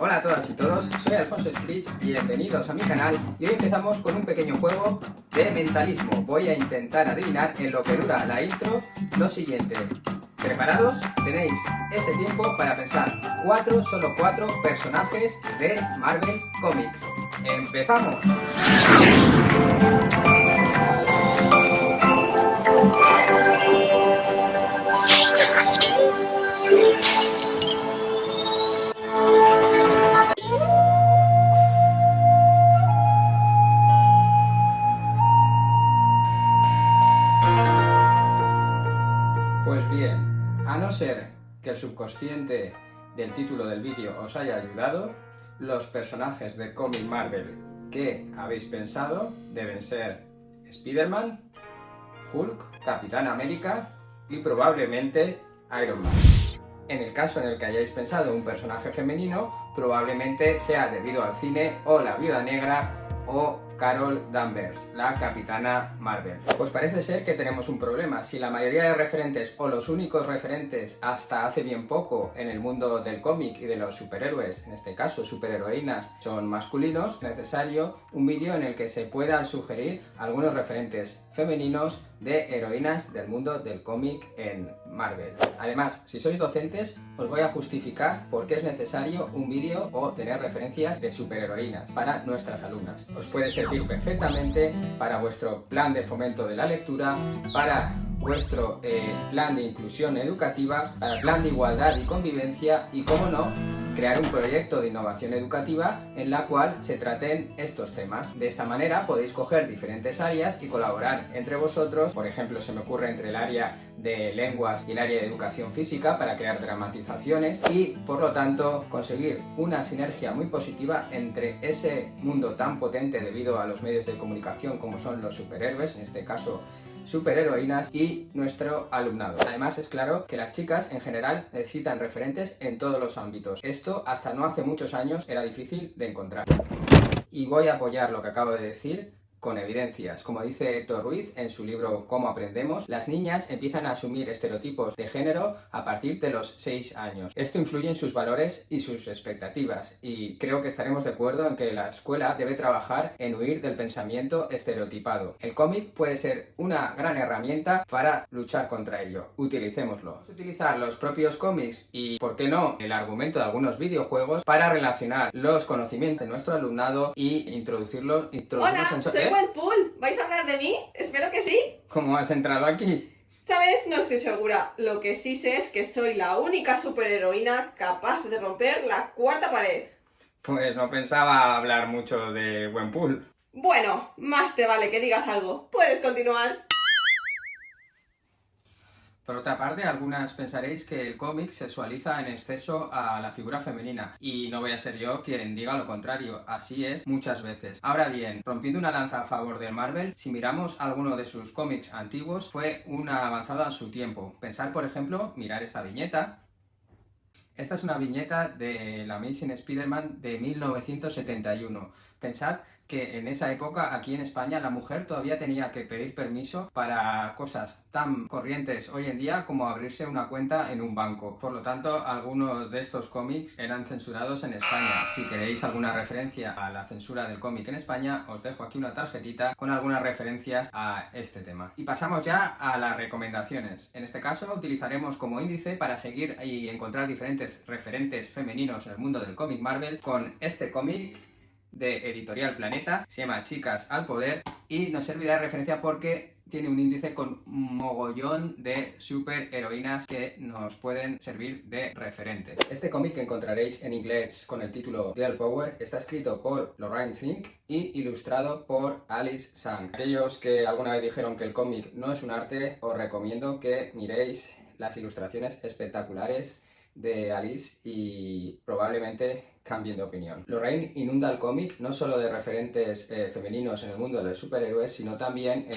Hola a todas y todos, soy Alfonso Screech, bienvenidos a mi canal y hoy empezamos con un pequeño juego de mentalismo. Voy a intentar adivinar en lo que dura la intro lo siguiente. ¿Preparados? Tenéis ese tiempo para pensar cuatro, solo cuatro personajes de Marvel Comics. ¡Empezamos! Subconsciente del título del vídeo os haya ayudado, los personajes de cómic Marvel que habéis pensado deben ser Spider-Man, Hulk, Capitán América y probablemente Iron Man. En el caso en el que hayáis pensado un personaje femenino, probablemente sea debido al cine o la Viuda Negra o Carol Danvers, la Capitana Marvel. Pues parece ser que tenemos un problema. Si la mayoría de referentes o los únicos referentes hasta hace bien poco en el mundo del cómic y de los superhéroes, en este caso superheroínas, son masculinos, es necesario un vídeo en el que se puedan sugerir algunos referentes femeninos de heroínas del mundo del cómic en Marvel. Además, si sois docentes, os voy a justificar por qué es necesario un vídeo o tener referencias de superheroínas para nuestras alumnas. Os puede servir perfectamente para vuestro plan de fomento de la lectura, para vuestro eh, plan de inclusión educativa, el plan de igualdad y convivencia y, como no, crear un proyecto de innovación educativa en la cual se traten estos temas. De esta manera podéis coger diferentes áreas y colaborar entre vosotros, por ejemplo se me ocurre entre el área de lenguas y el área de educación física para crear dramatizaciones y por lo tanto conseguir una sinergia muy positiva entre ese mundo tan potente debido a los medios de comunicación como son los superhéroes, en este caso superheroínas y nuestro alumnado. Además es claro que las chicas en general necesitan referentes en todos los ámbitos. Esto hasta no hace muchos años era difícil de encontrar. Y voy a apoyar lo que acabo de decir con evidencias. Como dice Héctor Ruiz en su libro Cómo aprendemos, las niñas empiezan a asumir estereotipos de género a partir de los 6 años. Esto influye en sus valores y sus expectativas y creo que estaremos de acuerdo en que la escuela debe trabajar en huir del pensamiento estereotipado. El cómic puede ser una gran herramienta para luchar contra ello. Utilicémoslo. Utilizar los propios cómics y, por qué no, el argumento de algunos videojuegos para relacionar los conocimientos de nuestro alumnado y introducirlos, introducirlos Hola, en buen pool. ¿Vais a hablar de mí? Espero que sí. ¿Cómo has entrado aquí? ¿Sabes? No estoy segura. Lo que sí sé es que soy la única superheroína capaz de romper la cuarta pared. Pues no pensaba hablar mucho de Gwenpool. Bueno, más te vale que digas algo. Puedes continuar. Por otra parte, algunas pensaréis que el cómic sexualiza en exceso a la figura femenina, y no voy a ser yo quien diga lo contrario, así es muchas veces. Ahora bien, rompiendo una lanza a favor de Marvel, si miramos alguno de sus cómics antiguos, fue una avanzada en su tiempo. Pensar, por ejemplo, mirar esta viñeta, esta es una viñeta de la Amazing Spider-Man de 1971. Pensad que en esa época aquí en España la mujer todavía tenía que pedir permiso para cosas tan corrientes hoy en día como abrirse una cuenta en un banco. Por lo tanto, algunos de estos cómics eran censurados en España. Si queréis alguna referencia a la censura del cómic en España, os dejo aquí una tarjetita con algunas referencias a este tema. Y pasamos ya a las recomendaciones. En este caso utilizaremos como índice para seguir y encontrar diferentes referentes femeninos en el mundo del cómic Marvel con este cómic de Editorial Planeta, se llama Chicas al Poder y nos servirá de referencia porque tiene un índice con un mogollón de superheroínas que nos pueden servir de referentes. Este cómic que encontraréis en inglés con el título Girl Power está escrito por Lorraine Fink y ilustrado por Alice Sang. Aquellos que alguna vez dijeron que el cómic no es un arte, os recomiendo que miréis las ilustraciones espectaculares de Alice y probablemente cambien de opinión. Lorraine inunda el cómic no solo de referentes eh, femeninos en el mundo de los superhéroes, sino también eh,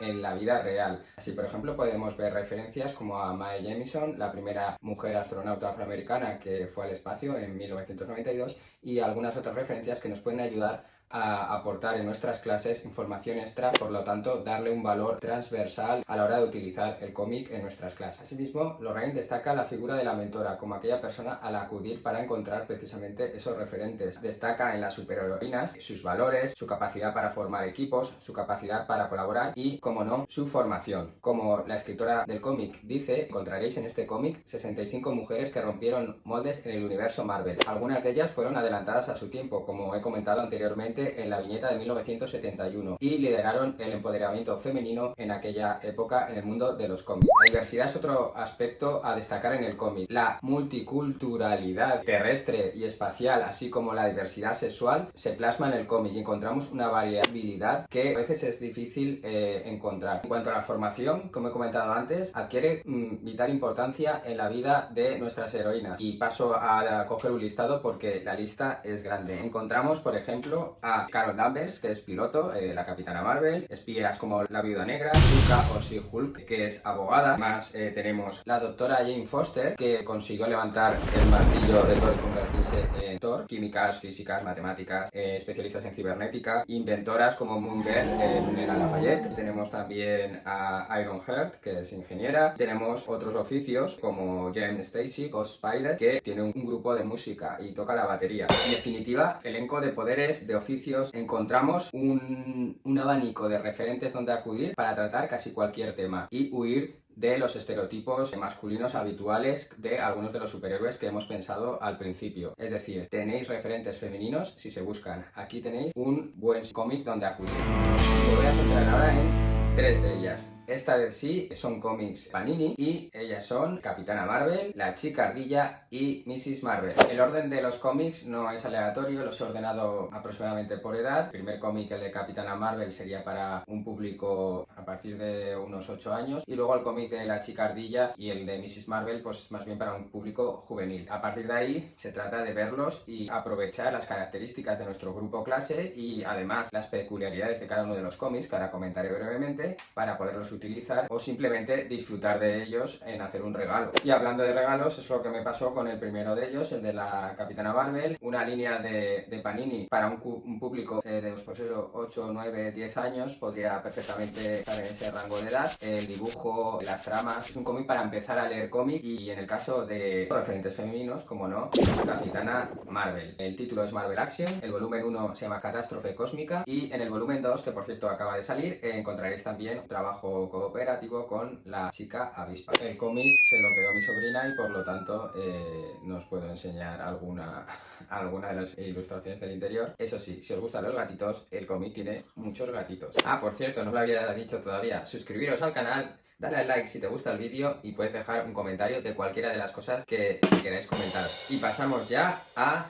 en la vida real. Así, por ejemplo, podemos ver referencias como a Mae Jemison, la primera mujer astronauta afroamericana que fue al espacio en 1992, y algunas otras referencias que nos pueden ayudar a aportar en nuestras clases información extra, por lo tanto darle un valor transversal a la hora de utilizar el cómic en nuestras clases. Asimismo, Lorraine destaca la figura de la mentora como aquella persona a la acudir para encontrar precisamente esos referentes. Destaca en las superheroínas sus valores, su capacidad para formar equipos, su capacidad para colaborar y, como no, su formación. Como la escritora del cómic dice, encontraréis en este cómic 65 mujeres que rompieron moldes en el universo Marvel. Algunas de ellas fueron adelantadas a su tiempo, como he comentado anteriormente en la viñeta de 1971, y lideraron el empoderamiento femenino en aquella época en el mundo de los cómics. La diversidad es otro aspecto a destacar en el cómic. La multiculturalidad terrestre y espacial, así como la diversidad sexual, se plasma en el cómic y encontramos una variabilidad que a veces es difícil eh, encontrar. En cuanto a la formación, como he comentado antes, adquiere mm, vital importancia en la vida de nuestras heroínas. Y paso a, coger un listado porque la lista es grande. Encontramos, por ejemplo, a Carol Danvers, que es piloto, eh, la Capitana Marvel, espías como la Viuda Negra, Luca o Hulk, que es abogada. Más eh, tenemos la doctora Jane Foster, que consiguió levantar el martillo de Thor y convertirse en Thor. Químicas, físicas, matemáticas, eh, especialistas en cibernética, inventoras como Moon Girl, eh, Lafayette. Tenemos también a Iron Heart, que es ingeniera. Tenemos otros oficios como Jen Stacy o Spider, que tiene un grupo de música y toca la batería. En definitiva, elenco de poderes, de oficios, encontramos un, un abanico de referentes donde acudir para tratar casi cualquier tema y huir de los estereotipos masculinos habituales de algunos de los superhéroes que hemos pensado al principio. Es decir, tenéis referentes femeninos si se buscan. Aquí tenéis un buen cómic donde acudir. Me voy a centrar ahora en tres de ellas. Esta vez sí, son cómics Panini y ellas son Capitana Marvel, La Chica Ardilla y Mrs. Marvel. El orden de los cómics no es aleatorio, los he ordenado aproximadamente por edad. El primer cómic, el de Capitana Marvel, sería para un público a partir de unos 8 años y luego el cómic de La Chica Ardilla y el de Mrs. Marvel, pues más bien para un público juvenil. A partir de ahí se trata de verlos y aprovechar las características de nuestro grupo clase y además las peculiaridades de cada uno de los cómics, que ahora comentaré brevemente para poderlos utilizar o simplemente disfrutar de ellos en hacer un regalo. Y hablando de regalos, es lo que me pasó con el primero de ellos, el de la Capitana Marvel, una línea de, de Panini para un, público de pues eso, 8, 9, 10 años, podría perfectamente estar en ese rango de edad. El dibujo, las tramas, es un cómic para empezar a leer cómic y en el caso de referentes femeninos, como no, Capitana Marvel. El título es Marvel Action, el volumen 1 se llama Catástrofe Cósmica y en el volumen 2, que por cierto acaba de salir, encontraréis también trabajo cooperativo con la chica avispa. El cómic se lo quedó mi sobrina y por lo tanto eh, no os puedo enseñar alguna, alguna de las ilustraciones del interior. Eso sí, si os gustan los gatitos, el cómic tiene muchos gatitos. Ah, por cierto, no os lo había dicho todavía, suscribiros al canal, dale al like si te gusta el vídeo y puedes dejar un comentario de cualquiera de las cosas que queráis comentar. Y pasamos ya a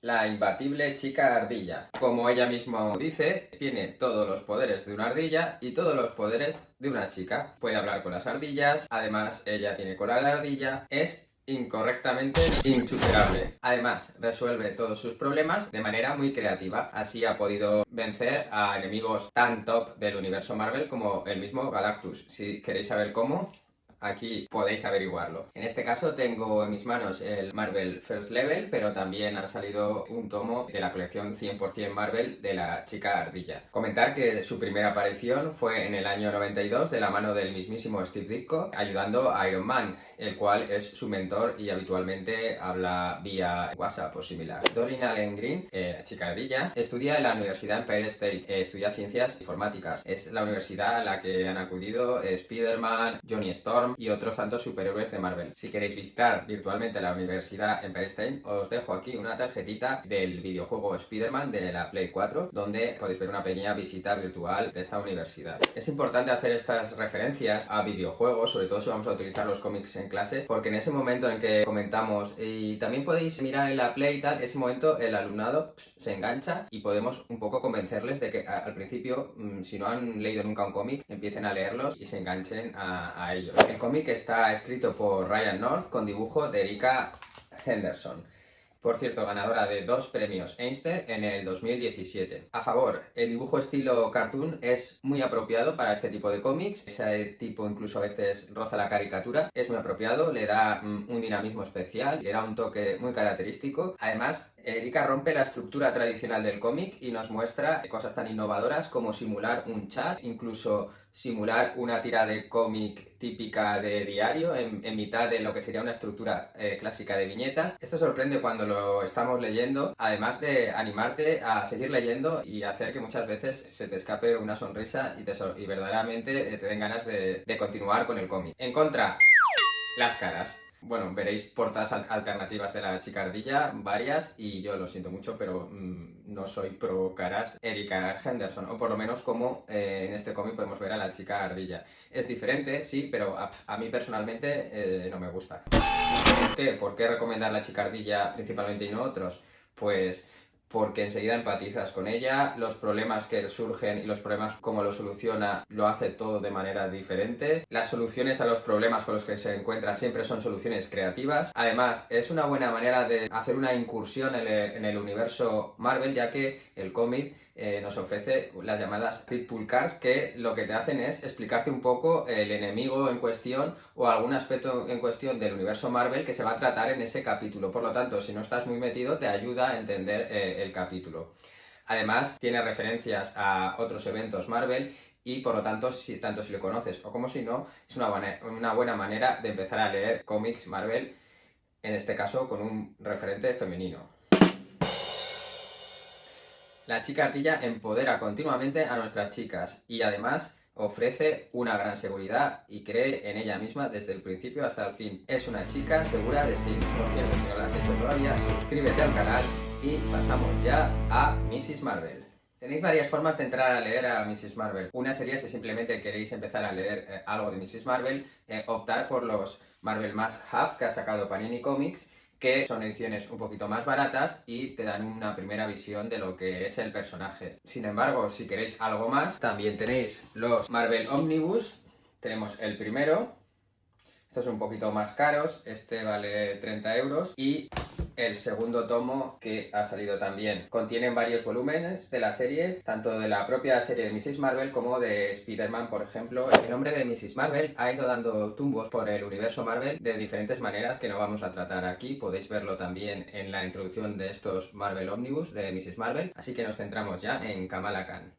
la imbatible chica ardilla. Como ella misma dice, tiene todos los poderes de una ardilla y todos los poderes de una chica. Puede hablar con las ardillas, además ella tiene cola de ardilla, es incorrectamente insuperable. Además, resuelve todos sus problemas de manera muy creativa. Así ha podido vencer a enemigos tan top del universo Marvel como el mismo Galactus. Si queréis saber cómo, aquí podéis averiguarlo. En este caso tengo en mis manos el Marvel First Level, pero también ha salido un tomo de la colección 100% Marvel de la chica ardilla. Comentar que su primera aparición fue en el año 92 de la mano del mismísimo Steve Ditko, ayudando a Iron Man, el cual es su mentor y habitualmente habla vía WhatsApp o similar. Doreen Allen Green, eh, chica ardilla, estudia en la Universidad Empire State, eh, estudia ciencias informáticas. Es la universidad a la que han acudido Spider-Man, Johnny Storm, y otros tantos superhéroes de Marvel. Si queréis visitar virtualmente la Universidad en Stein, os dejo aquí una tarjetita del videojuego Spider-Man de la Play 4, donde podéis ver una pequeña visita virtual de esta universidad. Es importante hacer estas referencias a videojuegos, sobre todo si vamos a utilizar los cómics en clase, porque en ese momento en que comentamos, y también podéis mirar en la Play y tal, ese momento el alumnado se engancha y podemos un poco convencerles de que al principio, mm, si no han leído nunca un cómic, empiecen a leerlos y se enganchen a ellos. El cómic está escrito por Ryan North con dibujo de Erika Henderson. Por cierto, ganadora de dos premios Einstein en el 2017. A favor, el dibujo estilo cartoon es muy apropiado para este tipo de cómics. Ese tipo incluso a veces roza la caricatura. Es muy apropiado, le da mm, un dinamismo especial, le da un toque muy característico. Además, Erika rompe la estructura tradicional del cómic y nos muestra cosas tan innovadoras como simular un chat, incluso simular una tira de cómic típica de diario en, mitad de lo que sería una estructura eh, clásica de viñetas. Esto sorprende cuando lo estamos leyendo, además de animarte a seguir leyendo y hacer que muchas veces se te escape una sonrisa y, te y verdaderamente eh, te den ganas de, de continuar con el cómic. En contra, las caras. Bueno, veréis portadas alternativas de la chicardilla, varias, y yo lo siento mucho, pero mm, no soy pro caras Erika Henderson, o por lo menos como eh, en este cómic podemos ver a la chica ardilla. Es diferente, sí, pero a, mí personalmente eh, no me gusta. ¿Por qué? ¿Por qué recomendar la chicardilla principalmente y no otros? Pues porque enseguida empatizas con ella, los problemas que surgen y los problemas cómo lo soluciona lo hace todo de manera diferente. Las soluciones a los problemas con los que se encuentra siempre son soluciones creativas. Además, es una buena manera de hacer una incursión en el, universo Marvel, ya que el cómic eh, nos ofrece las llamadas Pull Cards que lo que te hacen es explicarte un poco el enemigo en cuestión o algún aspecto en cuestión del universo Marvel que se va a tratar en ese capítulo. Por lo tanto, si no estás muy metido, te ayuda a entender eh, el capítulo. Además, tiene referencias a otros eventos Marvel y por lo tanto, si, tanto si lo conoces o como si no, es una una buena manera de empezar a leer cómics Marvel, en este caso con un referente femenino. La chica ardilla empodera continuamente a nuestras chicas y además ofrece una gran seguridad y cree en ella misma desde el principio hasta el fin. Es una chica segura de sí. Por cierto, si no lo has hecho todavía, suscríbete al canal y pasamos ya a Mrs. Marvel. Tenéis varias formas de entrar a leer a Mrs. Marvel. Una sería si simplemente queréis empezar a leer eh, algo de Mrs. Marvel, eh, optar por los Marvel Must Have que ha sacado Panini Comics que son ediciones un poquito más baratas y te dan una primera visión de lo que es el personaje. Sin embargo, si queréis algo más, también tenéis los Marvel Omnibus, tenemos el primero, un poquito más caros, este vale 30 euros y el segundo tomo que ha salido también. Contienen varios volúmenes de la serie, tanto de la propia serie de Mrs. Marvel como de Spider-Man, por ejemplo. El nombre de Mrs. Marvel ha ido dando tumbos por el universo Marvel de diferentes maneras que no vamos a tratar aquí. Podéis verlo también en la introducción de estos Marvel Omnibus de Mrs. Marvel. Así que nos centramos ya en Kamala Khan.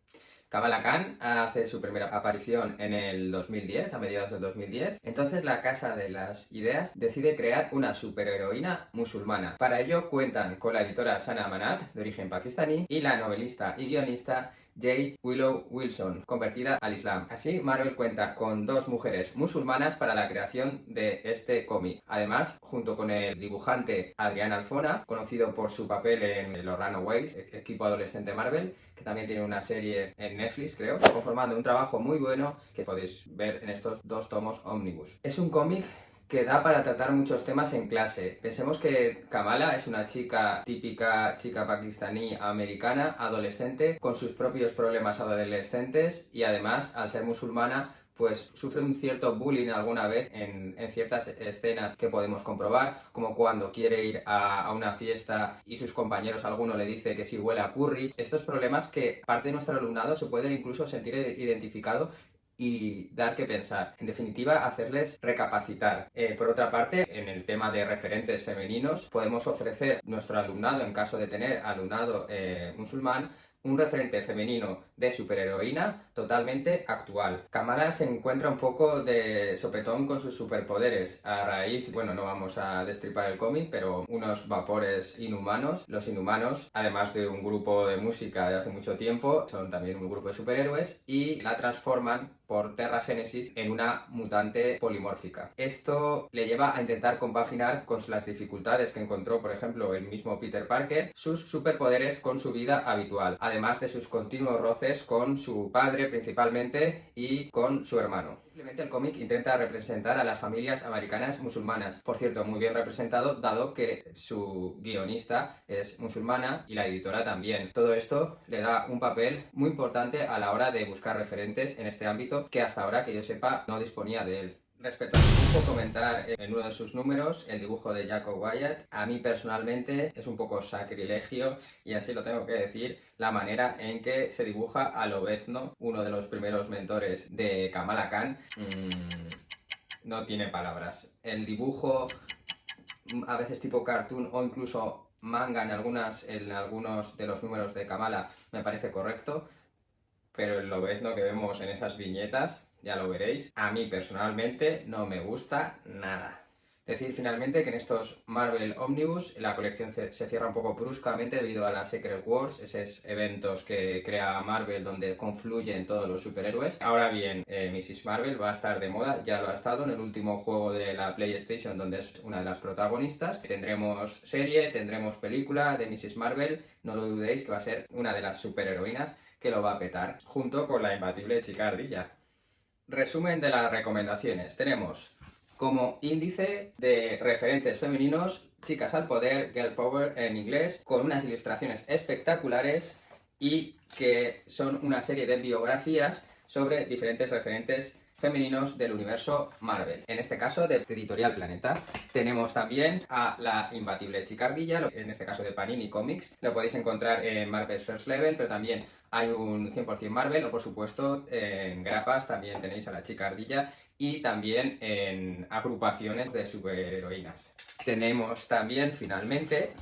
Kamala Khan hace su primera aparición en el 2010, a mediados del 2010. Entonces la Casa de las Ideas decide crear una superheroína musulmana. Para ello cuentan con la editora Sana Amanat, de origen pakistaní, y la novelista y guionista J. Willow Wilson, convertida al Islam. Así, Marvel cuenta con dos mujeres musulmanas para la creación de este cómic. Además, junto con el dibujante Adrián Alfona, conocido por su papel en Los Runaways, e-, equipo adolescente Marvel, que también tiene una serie en Netflix, creo, conformando un trabajo muy bueno que podéis ver en estos dos tomos Omnibus. Es un cómic que da para tratar muchos temas en clase. Pensemos que Kamala es una chica típica, chica pakistaní americana, adolescente, con sus propios problemas adolescentes y además, al ser musulmana, pues sufre un cierto bullying alguna vez en, ciertas escenas que podemos comprobar, como cuando quiere ir a, una fiesta y sus compañeros, alguno le dice que si huele a curry. Estos problemas que parte de nuestro alumnado se pueden incluso sentir identificado y dar que pensar. En definitiva, hacerles recapacitar. Eh, por otra parte, en el tema de referentes femeninos, podemos ofrecer nuestro alumnado, en caso de tener alumnado eh, musulmán, un referente femenino de superheroína totalmente actual. Kamala se encuentra un poco de sopetón con sus superpoderes a raíz, bueno, no vamos a destripar el cómic, pero unos vapores inhumanos. Los inhumanos, además de un grupo de música de hace mucho tiempo, son también un grupo de superhéroes y la transforman por Terra Genesis en una mutante polimórfica. Esto le lleva a intentar compaginar con las dificultades que encontró, por ejemplo, el mismo Peter Parker, sus superpoderes con su vida habitual, además de sus continuos roces con su padre principalmente y con su hermano. Simplemente el cómic intenta representar a las familias americanas musulmanas. Por cierto, muy bien representado, dado que su guionista es musulmana y la editora también. Todo esto le da un papel muy importante a la hora de buscar referentes en este ámbito que hasta ahora, que yo sepa, no disponía de él. Respecto al dibujo, comentar en uno de sus números el dibujo de Jacob Wyatt. A mí personalmente es un poco sacrilegio, y así lo tengo que decir, la manera en que se dibuja a Lobezno, uno de los primeros mentores de Kamala Khan. Mm, no tiene palabras. El dibujo, a veces tipo cartoon o incluso manga en, algunas, en algunos de los números de Kamala, me parece correcto, pero el Lobezno que vemos en esas viñetas ya lo veréis. A mí personalmente no me gusta nada. Decir finalmente que en estos Marvel Omnibus la colección se, cierra un poco bruscamente debido a las Secret Wars, esos eventos que crea Marvel donde confluyen todos los superhéroes. Ahora bien, eh, Mrs. Marvel va a estar de moda, ya lo ha estado en el último juego de la PlayStation donde es una de las protagonistas. Tendremos serie, tendremos película de Mrs. Marvel, no lo dudéis que va a ser una de las superheroínas que lo va a petar, junto con la imbatible chica ardilla. Resumen de las recomendaciones. Tenemos como índice de referentes femeninos Chicas al Poder, Girl Power en inglés, con unas ilustraciones espectaculares y que son una serie de biografías sobre diferentes referentes femeninos del universo Marvel. En este caso, de Editorial Planeta. Tenemos también a la imbatible Chicardilla, en este caso de Panini Comics. Lo podéis encontrar en Marvel's First Level, pero también hay un 100% Marvel, o por supuesto en grapas también tenéis a la Chicardilla y también en agrupaciones de superheroínas. Tenemos también, finalmente,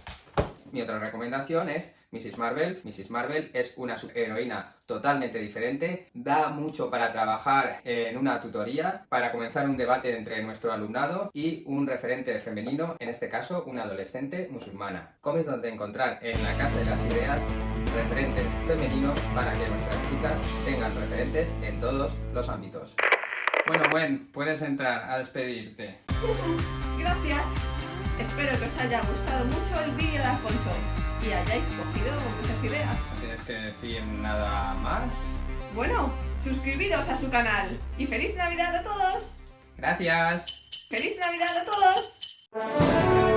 mi otra recomendación es Mrs. Marvel. Mrs. Marvel es una superheroína totalmente diferente, da mucho para trabajar en una tutoría, para comenzar un debate entre nuestro alumnado y un referente femenino, en este caso una adolescente musulmana. Comes donde encontrar en la Casa de las Ideas referentes femeninos para que nuestras chicas tengan referentes en todos los ámbitos. Bueno, Gwen, puedes entrar a despedirte. Gracias. Espero que os haya gustado mucho el vídeo de Alfonso y hayáis cogido muchas ideas. ¿No tienes que decir nada más? Bueno, suscribiros a su canal y ¡Feliz Navidad a todos! Gracias. ¡Feliz Navidad a todos!